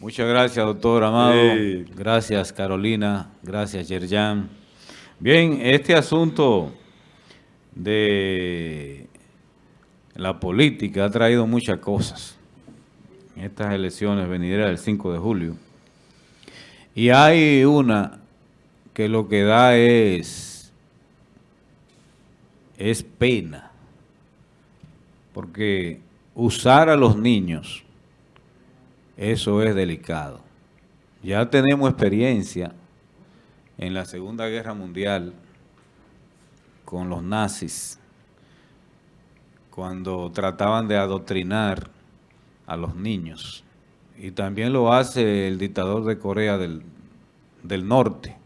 Muchas gracias, doctor Amado. Gracias, Carolina. Gracias, Yerjan. Bien, este asunto de la política ha traído muchas cosas en estas elecciones venideras del 5 de julio. Y hay una que lo que da es, es pena, porque usar a los niños eso es delicado. Ya tenemos experiencia en la Segunda Guerra Mundial con los nazis, cuando trataban de adoctrinar a los niños. Y también lo hace el dictador de Corea del, Norte.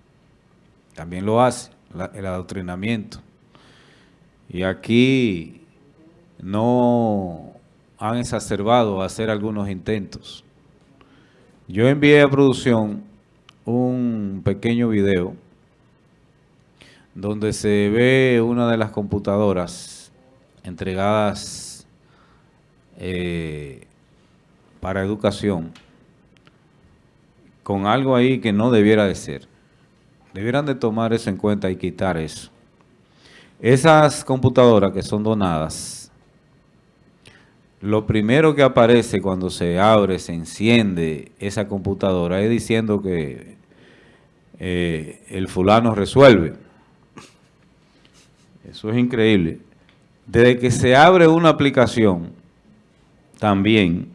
También lo hace, el adoctrinamiento. Y aquí no han exacerbado hacer algunos intentos. Yo envié a producción un pequeño video donde se ve una de las computadoras entregadas eh, para educación con algo ahí que no debiera de ser. Debieran de tomar eso en cuenta y quitar eso. Esas computadoras que son donadas lo primero que aparece cuando se abre, se enciende esa computadora es diciendo que eh, el fulano resuelve. Eso es increíble. Desde que se abre una aplicación, también,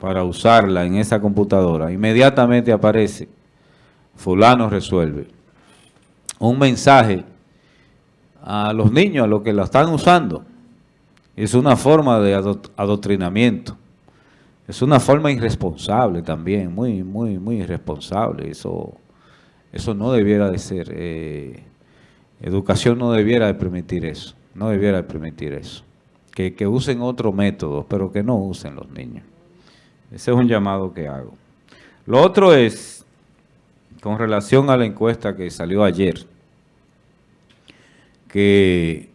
para usarla en esa computadora, inmediatamente aparece, fulano resuelve. Un mensaje a los niños, a los que la están usando. Es una forma de adoctrinamiento. Es una forma irresponsable también, muy, muy, muy irresponsable. Eso, eso no debiera de ser. Eh, educación no debiera de permitir eso. No debiera de permitir eso. Que, que usen otros métodos, pero que no usen los niños. Ese es un llamado que hago. Lo otro es, con relación a la encuesta que salió ayer, que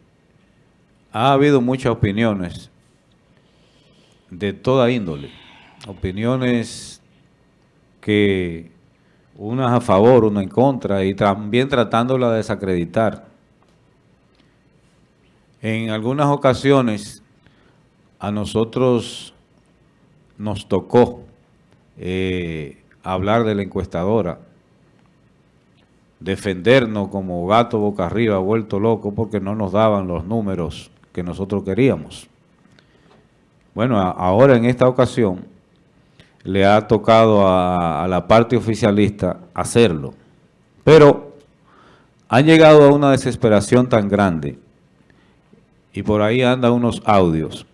ha habido muchas opiniones de toda índole. Opiniones que unas a favor, una en contra y también tratándola de desacreditar. En algunas ocasiones a nosotros nos tocó eh, hablar de la encuestadora, defendernos como gato boca arriba, vuelto loco, porque no nos daban los números que nosotros queríamos. Bueno, ahora en esta ocasión le ha tocado a, la parte oficialista hacerlo, pero han llegado a una desesperación tan grande y por ahí andan unos audios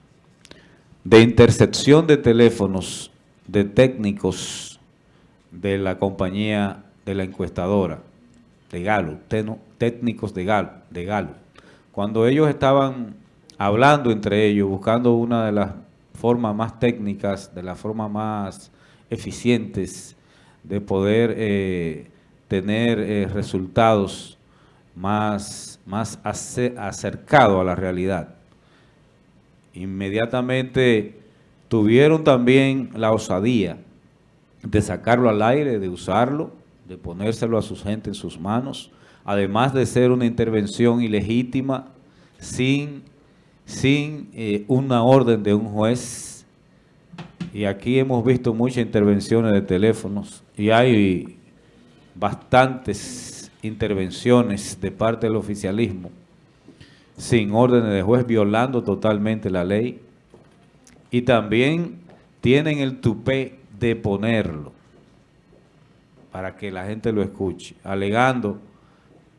de intercepción de teléfonos de técnicos de la compañía de la encuestadora, de Galo, técnicos de Galo, de Galo. Cuando ellos estaban hablando entre ellos, buscando una de las formas más técnicas, de las formas más eficientes de poder eh, tener eh, resultados más, más acercados a la realidad. Inmediatamente tuvieron también la osadía de sacarlo al aire, de usarlo, de ponérselo a su gente en sus manos, además de ser una intervención ilegítima, sin sin eh, una orden de un juez. Y aquí hemos visto muchas intervenciones de teléfonos y hay bastantes intervenciones de parte del oficialismo sin órdenes de juez, violando totalmente la ley. Y también tienen el tupé de ponerlo para que la gente lo escuche, alegando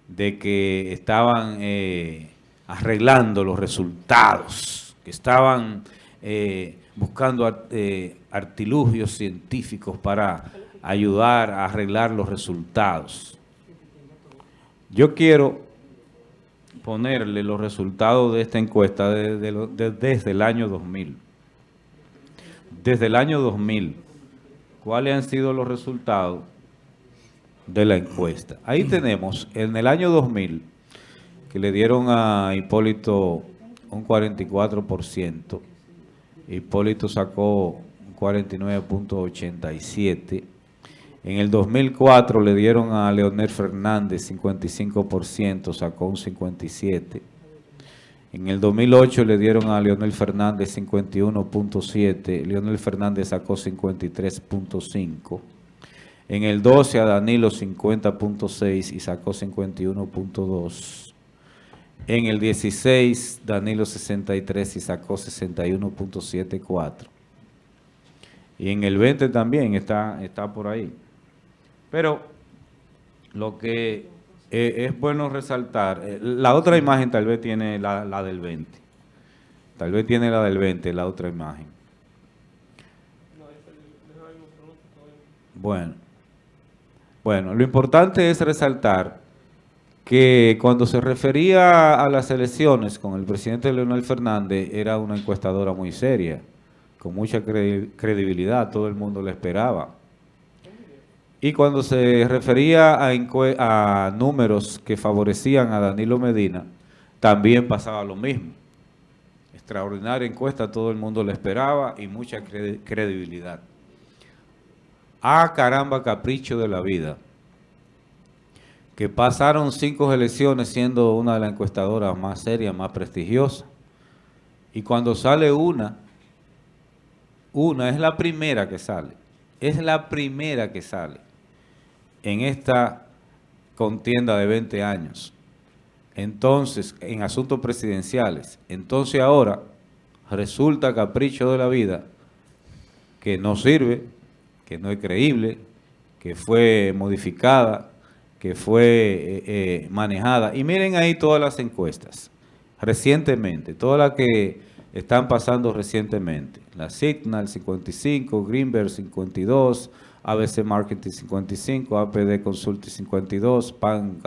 de que estaban... Eh, arreglando los resultados, que estaban eh, buscando eh, artilugios científicos para ayudar a arreglar los resultados. Yo quiero ponerle los resultados de esta encuesta desde, el año 2000. Desde el año 2000, ¿cuáles han sido los resultados de la encuesta? Ahí tenemos, en el año 2000, le dieron a Hipólito un 44%. Hipólito sacó un 49.87% En el 2004 le dieron a Leonel Fernández 55%, sacó un 57%. En el 2008 le dieron a Leonel Fernández 51.7, Leonel Fernández sacó 53.5. En el 12 a Danilo 50.6 y sacó 51.2. En el 16 Danilo 63 y sacó 61.74. Y en el 20 también está, está por ahí. Pero lo que eh, es bueno resaltar, eh, la otra imagen tal vez tiene la, la, del 20. Tal vez tiene la del 20, la otra imagen. Bueno, bueno, lo importante es resaltar que cuando se refería a las elecciones con el presidente Leonel Fernández, era una encuestadora muy seria, con mucha credibilidad, todo el mundo la esperaba. Y cuando se refería a, números que favorecían a Danilo Medina, también pasaba lo mismo. Extraordinaria encuesta, todo el mundo la esperaba y mucha credibilidad. Ah, caramba, capricho de la vida. Que pasaron cinco elecciones siendo una de las encuestadoras más serias, más prestigiosas. Y cuando sale una, una es la primera que sale. Es la primera que sale en esta contienda de 20 años. Entonces, en asuntos presidenciales. Entonces ahora resulta capricho de la vida que no sirve, que no es creíble, que fue modificada, que fue eh, eh, manejada. Y miren ahí todas las encuestas, recientemente, todas las que están pasando recientemente. La Signal 55, Greenberg 52, ABC Marketing 55, APD Consulting 52, PAN,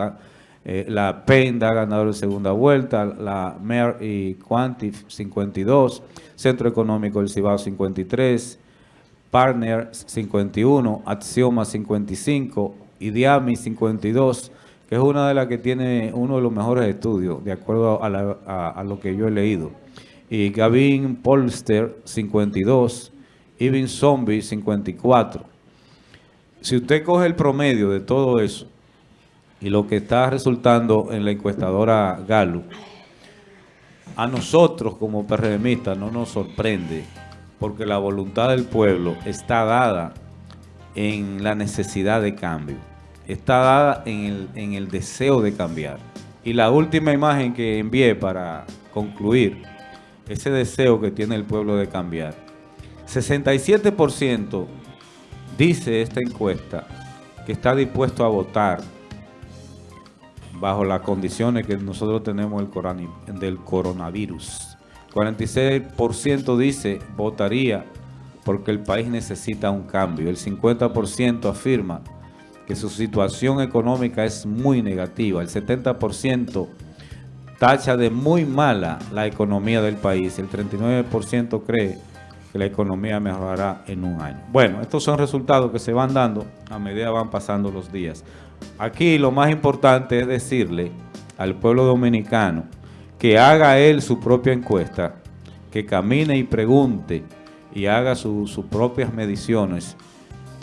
eh, la Penda ganador de segunda vuelta, la MER y Quantif 52, Centro Económico del Cibao 53, Partner 51, Axioma 55, Idiami 52, que es una de las que tiene uno de los mejores estudios, de acuerdo a, lo que yo he leído. Y Gavin Polster 52, Even Zombie 54 si usted coge el promedio de todo eso y lo que está resultando en la encuestadora Galo, a nosotros como PRMistas no nos sorprende porque la voluntad del pueblo está dada en la necesidad de cambio, está dada en el, deseo de cambiar. Y la última imagen que envié para concluir ese deseo que tiene el pueblo de cambiar. 67% Dice esta encuesta que está dispuesto a votar bajo las condiciones que nosotros tenemos del coronavirus. 46% dice votaría porque el país necesita un cambio. El 50% afirma que su situación económica es muy negativa. El 70% tacha de muy mala la economía del país. El 39% cree que la economía mejorará en un año. Bueno, estos son resultados que se van dando a medida van pasando los días. Aquí lo más importante es decirle al pueblo dominicano que haga él su propia encuesta, que camine y pregunte y haga sus propias mediciones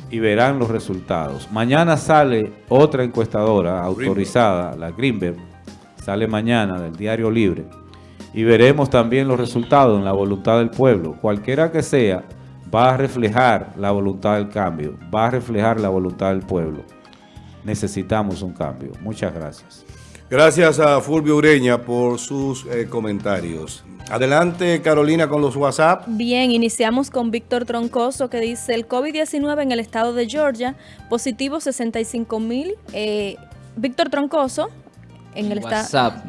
y verán los resultados. Mañana sale otra encuestadora autorizada, la Greenberg, sale mañana del Diario Libre, y veremos también los resultados en la voluntad del pueblo. Cualquiera que sea, va a reflejar la voluntad del cambio, va a reflejar la voluntad del pueblo. Necesitamos un cambio. Muchas gracias. Gracias a Fulvio Ureña por sus eh, comentarios. Adelante, Carolina, con los WhatsApp. Bien, iniciamos con Víctor Troncoso, que dice, el COVID-19 en el estado de Georgia, positivo 65 mil. Eh, Víctor Troncoso, en, el estado...